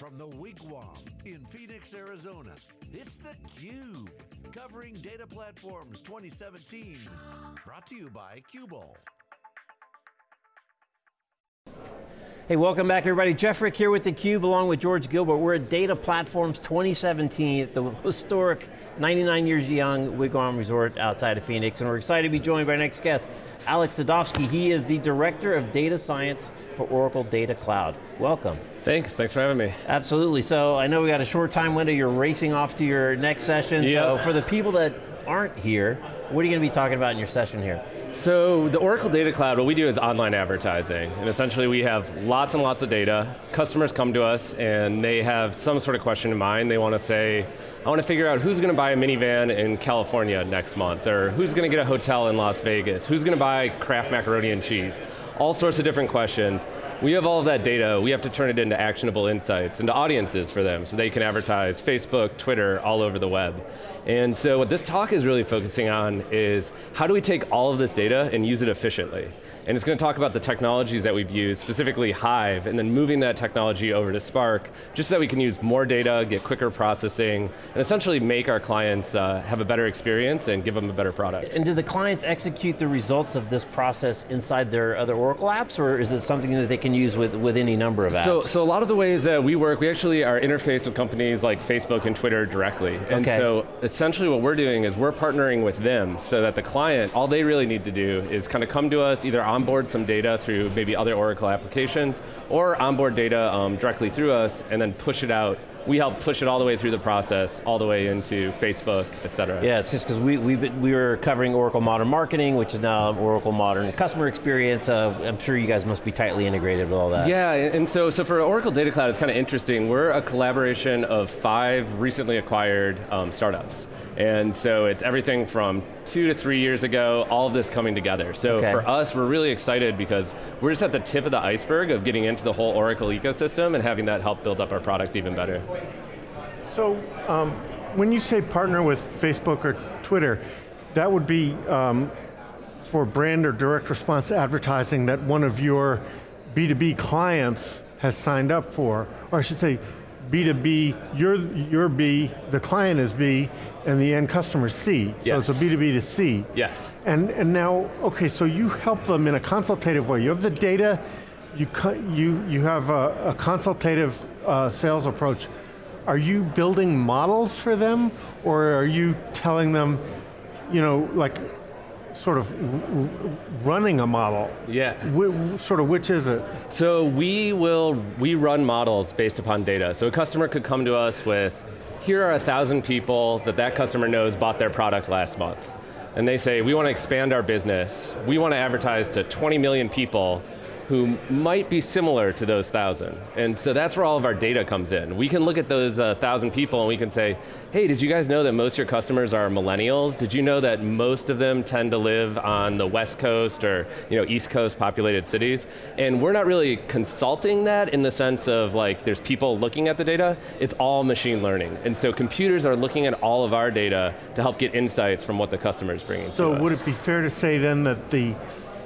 From the Wigwam in Phoenix, Arizona, it's theCUBE, covering Data Platforms 2017. Brought to you by Qubole. Hey, welcome back everybody. Jeff Frick here with theCUBE along with George Gilbert. We're at Data Platforms 2017 at the historic 99 years young Wigwam Resort outside of Phoenix, and we're excited to be joined by our next guest, Alex Sadovsky. He is the Director of Data Science for Oracle Data Cloud. Welcome. Thanks, thanks for having me. Absolutely, so I know we got a short time window, you're racing off to your next session, yep. so for the people that aren't here, what are you going to be talking about in your session here? So the Oracle Data Cloud, what we do is online advertising. And essentially we have lots and lots of data. Customers come to us and they have some sort of question in mind. They want to say, I want to figure out who's going to buy a minivan in California next month, or who's going to get a hotel in Las Vegas, who's going to buy Kraft macaroni and cheese. All sorts of different questions. We have all of that data, we have to turn it into actionable insights, into audiences for them, so they can advertise Facebook, Twitter, all over the web. And so what this talk is really focusing on is, how do we take all of this data and use it efficiently? And it's going to talk about the technologies that we've used, specifically Hive, and then moving that technology over to Spark, just so that we can use more data, get quicker processing, and essentially make our clients uh, have a better experience and give them a better product. And do the clients execute the results of this process inside their other Oracle apps, or is it something that they can use with, with any number of apps? So, so a lot of the ways that we work, we actually are interfaced with companies like Facebook and Twitter directly. And okay. so essentially what we're doing is we're partnering with them so that the client, all they really need to do is kind of come to us either onboard some data through maybe other Oracle applications, or onboard data um, directly through us, and then push it out we help push it all the way through the process, all the way into Facebook, et cetera. Yeah, it's just because we, we, we were covering Oracle Modern Marketing, which is now Oracle Modern Customer Experience. Uh, I'm sure you guys must be tightly integrated with all that. Yeah, and so, so for Oracle Data Cloud, it's kind of interesting. We're a collaboration of five recently acquired um, startups. And so it's everything from two to three years ago, all of this coming together. So okay. for us, we're really excited because we're just at the tip of the iceberg of getting into the whole Oracle ecosystem and having that help build up our product even better. So, um, when you say partner with Facebook or Twitter, that would be um, for brand or direct response advertising that one of your B2B clients has signed up for, or I should say, B2B, you're, you're B, the client is B, and the end customer is C. Yes. So it's a B2B to C. Yes. And, and now, okay, so you help them in a consultative way. You have the data, you, you, you have a, a consultative uh, sales approach. Are you building models for them, or are you telling them, you know, like sort of running a model. Yeah. sort of which is it? So we will, we run models based upon data. So a customer could come to us with, here are a thousand people that that customer knows bought their product last month. And they say, we want to expand our business. We want to advertise to 20 million people who might be similar to those thousand. And so that's where all of our data comes in. We can look at those uh, thousand people and we can say, hey, did you guys know that most of your customers are millennials? Did you know that most of them tend to live on the West Coast or you know, East Coast populated cities? And we're not really consulting that in the sense of like, there's people looking at the data, it's all machine learning. And so computers are looking at all of our data to help get insights from what the customer is bringing So would it be fair to say then that the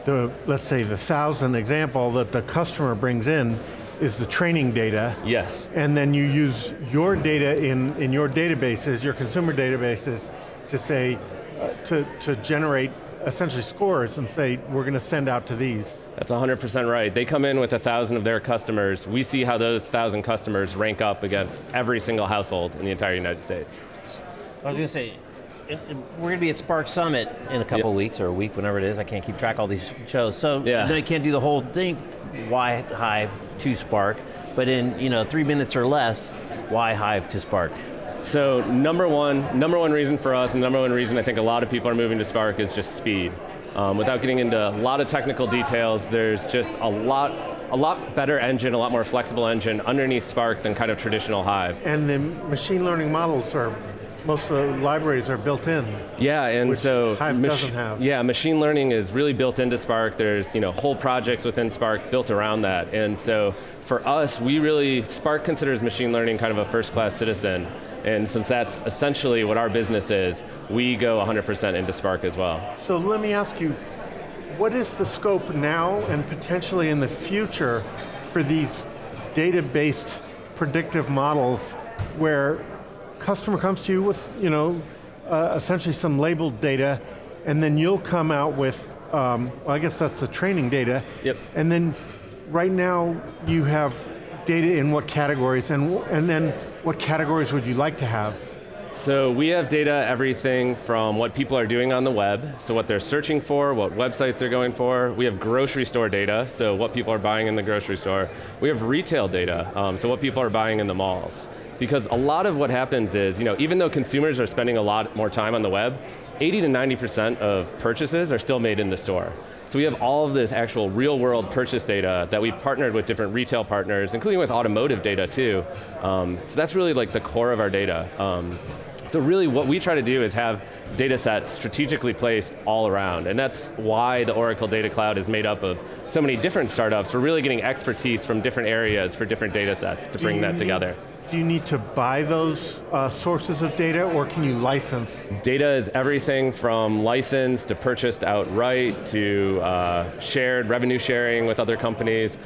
the, let's say the thousand example that the customer brings in is the training data. Yes. And then you use your data in, in your databases, your consumer databases, to say, uh, to, to generate essentially scores and say, we're going to send out to these. That's 100% right. They come in with a thousand of their customers. We see how those thousand customers rank up against every single household in the entire United States. I was going to say, we're going to be at Spark Summit in a couple yep. weeks, or a week, whenever it is. I can't keep track of all these shows. So yeah. you can't do the whole thing, why Hive to Spark, but in you know three minutes or less, why Hive to Spark? So number one, number one reason for us, and number one reason I think a lot of people are moving to Spark is just speed. Um, without getting into a lot of technical details, there's just a lot a lot better engine, a lot more flexible engine underneath Spark than kind of traditional Hive. And the machine learning models are most of the libraries are built in. Yeah, and so Hive doesn't have. Yeah, machine learning is really built into Spark. There's you know whole projects within Spark built around that, and so for us, we really Spark considers machine learning kind of a first-class citizen, and since that's essentially what our business is, we go 100% into Spark as well. So let me ask you, what is the scope now and potentially in the future for these data-based predictive models where customer comes to you with, you know, uh, essentially some labeled data, and then you'll come out with, um, well, I guess that's the training data. Yep. And then, right now, you have data in what categories, and, and then what categories would you like to have? So we have data, everything from what people are doing on the web, so what they're searching for, what websites they're going for. We have grocery store data, so what people are buying in the grocery store. We have retail data, um, so what people are buying in the malls. Because a lot of what happens is, you know, even though consumers are spending a lot more time on the web, 80 to 90% of purchases are still made in the store. So we have all of this actual real world purchase data that we've partnered with different retail partners, including with automotive data too. Um, so that's really like the core of our data. Um, so really what we try to do is have data sets strategically placed all around, and that's why the Oracle Data Cloud is made up of so many different startups. We're really getting expertise from different areas for different data sets to bring that need- together. Do you need to buy those uh, sources of data, or can you license? Data is everything from licensed to purchased outright to uh, shared, revenue sharing with other companies.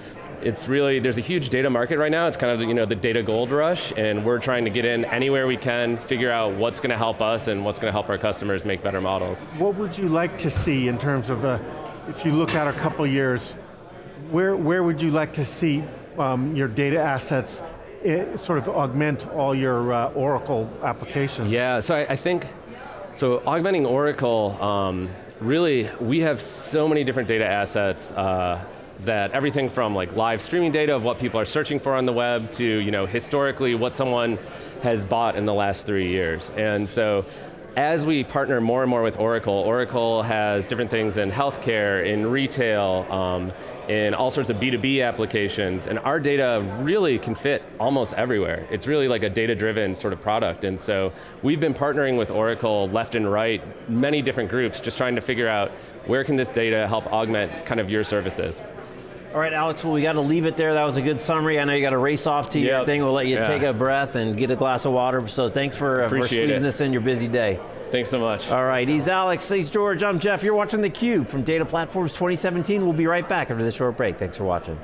It's really, there's a huge data market right now. It's kind of you know, the data gold rush, and we're trying to get in anywhere we can, figure out what's going to help us and what's going to help our customers make better models. What would you like to see in terms of, a, if you look out a couple years, where, where would you like to see um, your data assets eh, sort of augment all your uh, Oracle applications? Yeah, so I, I think, so augmenting Oracle, um, really, we have so many different data assets uh, that everything from like live streaming data of what people are searching for on the web to you know, historically what someone has bought in the last three years. And so as we partner more and more with Oracle, Oracle has different things in healthcare, in retail, um, in all sorts of B2B applications, and our data really can fit almost everywhere. It's really like a data-driven sort of product, and so we've been partnering with Oracle left and right, many different groups, just trying to figure out where can this data help augment kind of your services. All right, Alex, well, we got to leave it there. That was a good summary. I know you got to race off to your thing. We'll let you Yeah. take a breath and get a glass of water. So thanks for, uh, for squeezing it. this in your busy day. Thanks so much. All right, he's Alex, he's George, I'm Jeff. You're watching theCUBE from Data Platforms 2017. We'll be right back after this short break. Thanks for watching.